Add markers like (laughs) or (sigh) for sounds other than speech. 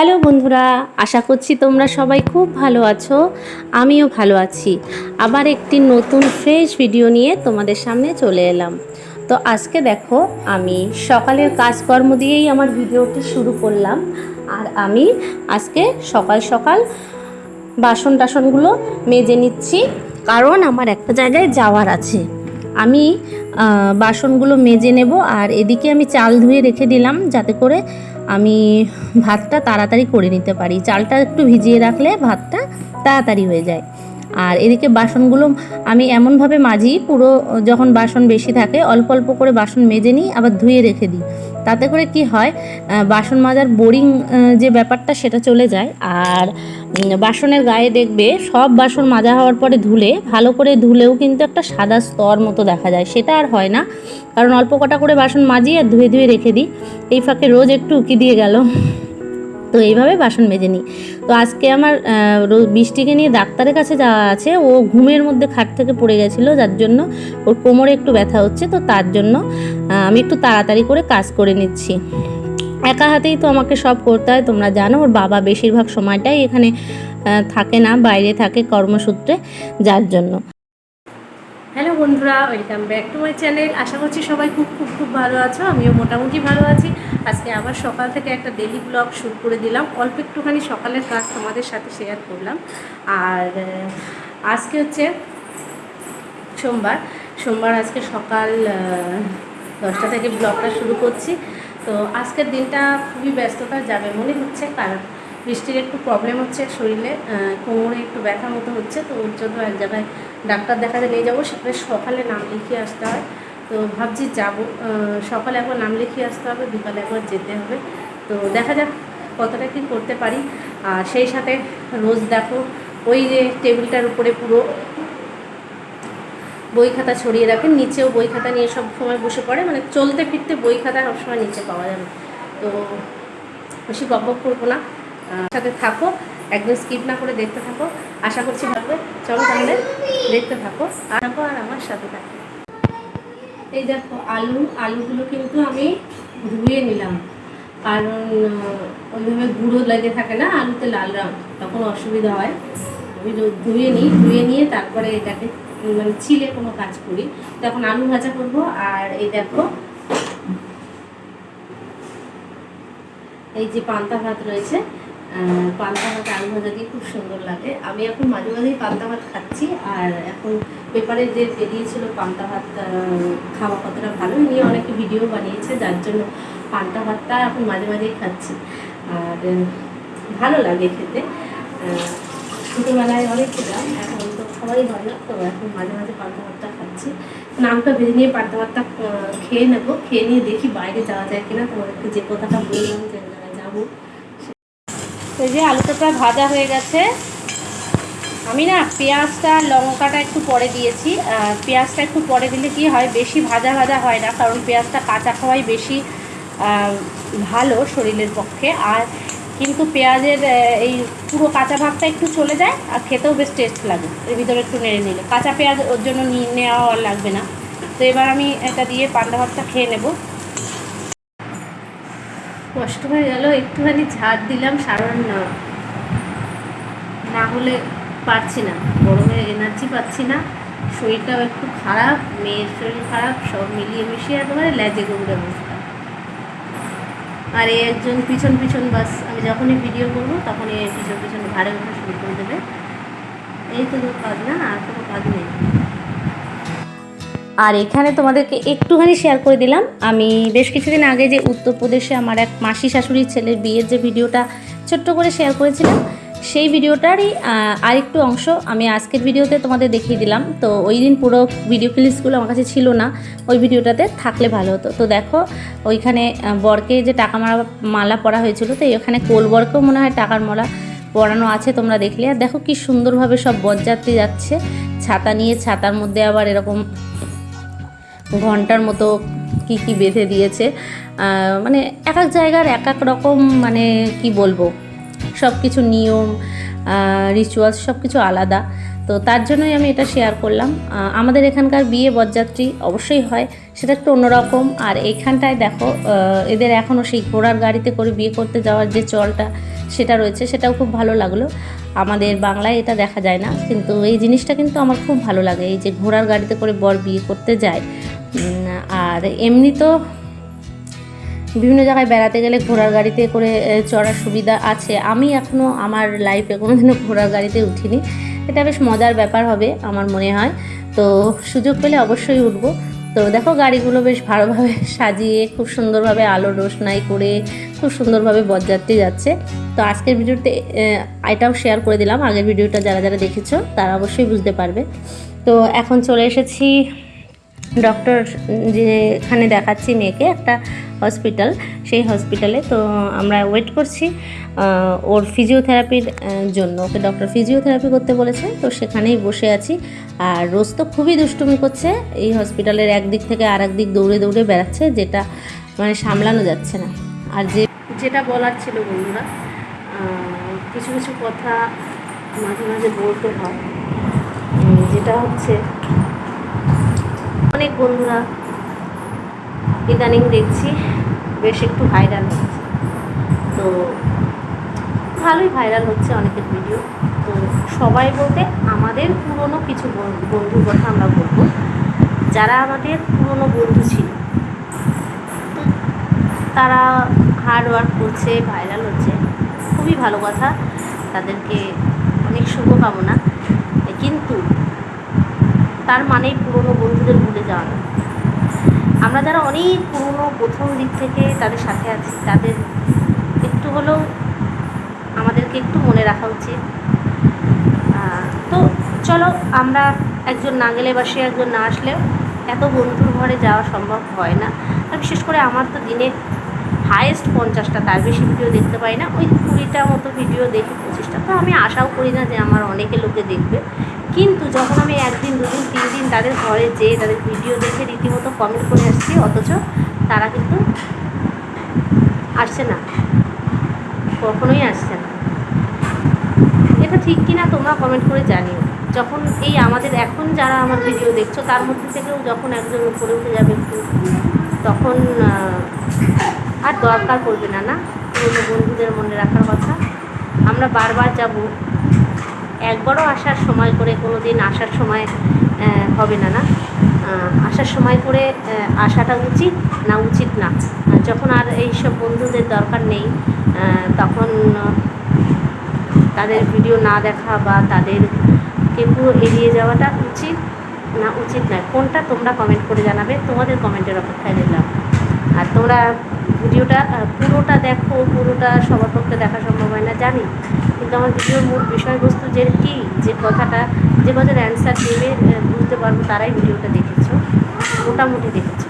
Hello বন্ধুরা, আশা করছি তোমরা সবাই খুব ভালো আছো, আমিও ভালো আছি। আবার একটি নতুন ফ্রেশ ভিডিও নিয়ে তোমাদের সামনে চলে এলাম। তো আজকে দেখো, আমি সকালের কাজকর্ম দিয়েই আমার ভিডিওটি শুরু করলাম। আর আমি আজকে সকাল সকাল বাসন টাসনগুলো মেজে নিচ্ছি, কারণ আমার একটা জায়গায় যাওয়ার আছে। আমি বাসনগুলো মেজে নেব, আর এদিকে আমি চাল ধুয়ে রেখে দিলাম, যাতে করে আমি ভাতটা তাড়াতাড়ি করে নিতে পারি। চালটা একটু ভিজিয়ে রাখলে ভাতটা তাড়াতাড়ি হয়ে যায়। আর এদিকে বাসনগুলো আমি এমনভাবে মাজি, পুরো যখন বাসন বেশি থাকে, অল্প অল্প করে বাসন মেজে নিই, আবার ধুয়ে রেখে দিই। তাতে করে কি হয় বাসন মাজার বোরিং যে ব্যাপারটা সেটা চলে যায়। আর বাসনের গায়ে দেখবে সব বাসন মাজা হওয়ার পরে ধুলে, ভালো করে ধুলেও কিন্তু একটা সাদা স্তর মতো দেখা যায়। সেটা আর হয় না। কারণ অল্প কটা করে বাসন মাজি আর ধুয়ে ধুয়ে রেখে দিই। এই ফাঁকে রোজ একটু উকি দিয়ে গেল। তো এইভাবে বাসন মেজে নিই। তো আজকে আমার বৃষ্টিকে নিয়ে ডাক্তারের কাছে যাওয়া আছে। ও ঘুমের মধ্যে খাট থেকে পড়ে গেছিল, যার জন্য ওর কোমরে একটু ব্যথা হচ্ছে। তো তার জন্য আমি একটু তাড়াতাড়ি করে কাজ করে নিচ্ছি। একা হাতেই তো আমাকে সব করতে হয়, তোমরা জানো। ওর বাবা বেশিরভাগ সময়টাই এখানে থাকে না, বাইরে থাকে কর্মসূত্রে, যার জন্য। হ্যালো বন্ধুরা, welcome back to my channel. আশা করছি সবাই খুব খুব খুব ভালো আছো। আমিও মোটামুটি ভালো আছি। আজকে আবার সকাল থেকে একটা ডেলি ব্লগ শুরু করে দিলাম। অল্প একটুখানি সকালের কাজ তোমাদের সাথে শেয়ার করলাম। আর আজকে হচ্ছে সোমবার। সোমবার আজকে সকাল দশটা থেকে ব্লগটা শুরু করছি। তো আজকের দিনটা খুবই ব্যস্ততা যাবে মনে হচ্ছে, কারণ বৃষ্টির একটু প্রবলেম হচ্ছে শরীরে কোমরে একটু ব্যথা মতো হচ্ছে, তো ওর জন্য এক জায়গায় ডাক্তার দেখাতে নিয়ে যাব। সেখানে সকালে নাম লিখিয়ে আসতে হয়। তো ভাবছি যাব। সকালে একবার নাম লিখিয়ে আসতে হবে, বিকালে একবার যেতে হবে। তো দেখা যাক কতটা কি করতে পারি। আর সেই সাথে রোজ দেখো, ওই যে টেবিলটার উপরে পুরো বই খাতা ছড়িয়ে রাখেন নিচেও বই খাতা নিয়ে সব সময় বসে পড়ে। মানে চলতে ফিরতে বই খাতা সবসময় নিচে পাওয়া যাবে। তো বেশি বক করব না। সাথে থাকো একদম স্কিপ না করে দেখতে থাকো। আশা করছি ভালো চলো তাহলে দেখতে থাকো আর আমার সাথে থাকো। এই দেখো, আলু, আলুগুলো কিন্তু আমি ধুয়ে নিলাম। কারণ ওইভাবে গুঁড়ো লেগে থাকে না, আলুতে লাল রং, তখন অসুবিধা হয়। আমি ধুয়ে নিই, ধুয়ে নিয়ে তারপরে এটাকে মানে ছিলে কোনো কাজ করি। তখন আলু ভাজা করব, আর এই দেখো, এই যে পান্তা ভাত রয়েছে পান্তা ভাত, আলু ভাজা দিয়ে খুব সুন্দর লাগে। আমি এখন মাঝে মাঝেই পান্তা ভাত খাচ্ছি, আর এখন পেপারে যে বেরিয়েছিল পান্তা ভাত খাওয়া কতটা ভালো নিয়ে অনেকে ভিডিও বানিয়েছে, যার জন্য পান্তা ভাতটা এখন মাঝে মাঝেই খাচ্ছি। আর ভালো লাগে খেতে। ছোটোবেলায় অনেক খেতাম, এখন তো সবাই ভালো তো এখন মাঝে মাঝে পান্তা ভাতটা খাচ্ছি। নামটা ভেজে নিয়ে পান্তা ভাতটা খেয়ে নেব, খেয়ে নিয়ে দেখি বাইরে যাওয়া যায় কিনা, তোমাদেরকে যে কথাটা বললাম যে যাব। এই যে আলুটা প্রায় ভাজা হয়ে গেছে। আমি না পেঁয়াজটা, লঙ্কাটা একটু পরে দিয়েছি। পেঁয়াজটা একটু পরে দিলে কি হয়, বেশি ভাজা ভাজা হয় না, কারণ পেঁয়াজটা কাঁচা খাওয়াই বেশি ভালো শরীরের পক্ষে। আর কিন্তু পেঁয়াজের এই পুরো কাঁচা ভাগটা একটু চলে যায়, আর খেতেও বেশ টেস্ট লাগে। এর ভিতরে একটু নেড়ে নিলে। কাঁচা পেঁয়াজ ওর জন্য নিয়ে নেওয়া লাগবে না। তো এবার আমি এটা দিয়ে পান্তা ভাতটা খেয়ে নেব। কষ্ট হয়ে গেল, একটুখানি ঝাড় দিলাম, সারণ না না হলে পারছি না, গরমে এনার্জি পাচ্ছি না। শরীরটাও একটু খারাপ, মেয়ের শরীর খারাপ, সব মিলিয়ে মিশিয়ে একেবারে ল্যাজে গৌড়ে অবস্থা আর এই একজন পিছন পিছন বাস, আমি যখনই ভিডিও করব, তখনই এই পিছন পিছন ঘাড়ে ওঠা শুরু করে দেবে। এই তো কাজ না, আর কোনো কাজ নেই। আর এখানে তোমাদেরকে একটুখানি শেয়ার করে দিলাম। আমি বেশ কিছুদিন আগে যে উত্তরপ্রদেশে আমার এক মাসি শাশুড়ির ছেলের বিয়ের যে ভিডিওটা ছোট্ট করে শেয়ার করেছিলাম, সেই ভিডিওটারই আরেকটু অংশ আমি আজকের ভিডিওতে তোমাদের দেখিয়ে দিলাম। তো ওই দিন পুরো ভিডিও ক্লিপসগুলো আমার কাছে ছিল না, ওই ভিডিওটাতে থাকলে ভালো হতো। তো দেখো, ওইখানে বরকে যে টাকা মারা, মালা পরা হয়েছিল, তো ওখানে কোল বরকেও মনে হয় টাকার মালা পরানো আছে তোমরা দেখলে। আর দেখো কি সুন্দরভাবে সব বরযাত্রী যাচ্ছে, ছাতা নিয়ে, ছাতার মধ্যে আবার এরকম ঘণ্টার মতো কি কি বেঁধে দিয়েছে। মানে এক এক জায়গার এক এক রকম মানে কি বলব সব কিছু নিয়ম রিচুয়ালস সব কিছু আলাদা। তো তার জন্যই আমি এটা শেয়ার করলাম। আমাদের এখানকার বিয়ে বরযাত্রী অবশ্যই হয়, সেটা একটু অন্যরকম। আর এইখানটায় দেখো এদের এখনও সেই ঘোড়ার গাড়িতে করে বিয়ে করতে যাওয়ার যে চলটা সেটা রয়েছে, সেটাও খুব ভালো লাগল। আমাদের বাংলায় এটা দেখা যায় না, কিন্তু এই জিনিসটা কিন্তু আমার খুব ভালো লাগে। এই যে ঘোড়ার গাড়িতে করে বর বিয়ে করতে যায় আর এমনি তো বিভিন্ন জায়গায় বেড়াতে গেলে ঘোড়ার গাড়িতে করে চড়ার সুবিধা আছে। আমি এখনও আমার লাইফে কোনোদিনও ঘোড়ার গাড়িতে উঠিনি। এটা বেশ মজার ব্যাপার হবে, আমার মনে হয়। তো সুযোগ পেলে অবশ্যই উঠবো। তো দেখো, গাড়িগুলো বেশ ভালোভাবে (laughs) সাজিয়ে, খুব সুন্দরভাবে আলো রোশনাই করে, খুব সুন্দরভাবে বরযাত্রী যাচ্ছে। তো আজকের ভিডিওতে এটাও শেয়ার করে দিলাম। আগের ভিডিওটা যারা যারা দেখেছ, তারা অবশ্যই বুঝতে পারবে। তো এখন চলে এসেছি ডক্টর যেখানে দেখাচ্ছি মেয়েকে একটা হসপিটাল, সেই হসপিটালে তো আমরা ওয়েট করছি ওর ফিজিওথেরাপির জন্য। ওকে ডক্টর ফিজিওথেরাপি করতে বলেছে, তো সেখানেই বসে আছি। আর রোজ তো খুবই দুষ্টুমি করছে, এই হসপিটালের একদিক থেকে আর দিক দৌড়ে দৌড়ে বেড়াচ্ছে, যেটা মানে সামলানো যাচ্ছে না। আর যে যেটা বলার ছিল বন্ধুরা কিছু কিছু কথা মাঝে মাঝে বলতে হয়। যেটা হচ্ছে অনেক বন্ধুরা ইদানিং দেখছি, বেশ একটু ভাইরাল হচ্ছে। তো ভালোই ভাইরাল হচ্ছে অনেকের ভিডিও তো সবাই বলতে আমাদের পুরনো কিছু বন- বন্ধুর কথা আমরা বলব। যারা আমাদের পুরনো বন্ধু ছিল তো তারা হার্ড ওয়ার্ক করছে ভাইরাল হচ্ছে। খুবই ভালো কথা। তাদেরকে অনেক শুভকামনা। কিন্তু তার মানেই পুরনো বন্ধুদের ভুলে যাওয়া। না আমরা যারা অনেক পুরনো প্রথম দিক থেকে তাদের সাথে আছি, তাদের একটু হলেও আমাদেরকে একটু মনে রাখা উচিত। তো চলো আমরা একজন না গেলে বা সে একজন না আসলেও এত বন্ধুর ঘরে যাওয়া সম্ভব হয় না। আর বিশেষ করে আমার তো দিনে হায়েস্ট পঞ্চাশটা, তার বেশি ভিডিও দেখতে পাই না। ওই কুড়িটা মতো ভিডিও দেখি, পঁচিশটা। তো আমি আশাও করি না যে আমার অনেকে লোকে দেখবে। কিন্তু যখন আমি একদিন, দুদিন তিন দিন তাদের ঘরে যেয়ে তাদের ভিডিও দেখে রীতিমতো কমেন্ট করে আসছি, অথচ তারা কিন্তু আসছে না। কখনোই আসছে না। এটা ঠিক কিনা তোমরা কমেন্ট করে জানিও। যখন এই আমাদের, এখন যারা আমার ভিডিও দেখছ, তার মধ্যে থেকেও যখন একজন উপরে উঠে যাবে একটু, তখন আর দরকার পড়বে না না? পুরনো বন্ধুদের মনে রাখার কথা। আমরা বারবার যাব। একবারও আসার সময় করে কোনো দিন আসার সময় হবে না না? আসার সময় করে আসাটা উচিত না উচিত না? যখন আর এইসব বন্ধুদের দরকার নেই তখন তাদের ভিডিও না দেখা বা তাদেরকে পুরো এড়িয়ে যাওয়াটা উচিত না উচিত নয়? কোনটা তোমরা কমেন্ট করে জানাবে? তোমাদের কমেন্টের অপেক্ষায় দিলাম আর তোমরা ভিডিওটা পুরোটা দেখো, পুরোটা সবার পক্ষে দেখা সম্ভব হয় না, জানি। কিন্তু আমার ভিডিওর মূল বিষয়বস্তু যে কি, যে কথাটা, যে কথার অ্যান্সার দেবে বুঝতে পারব তারাই ভিডিওটা দেখেছ, মোটামুটি দেখেছ।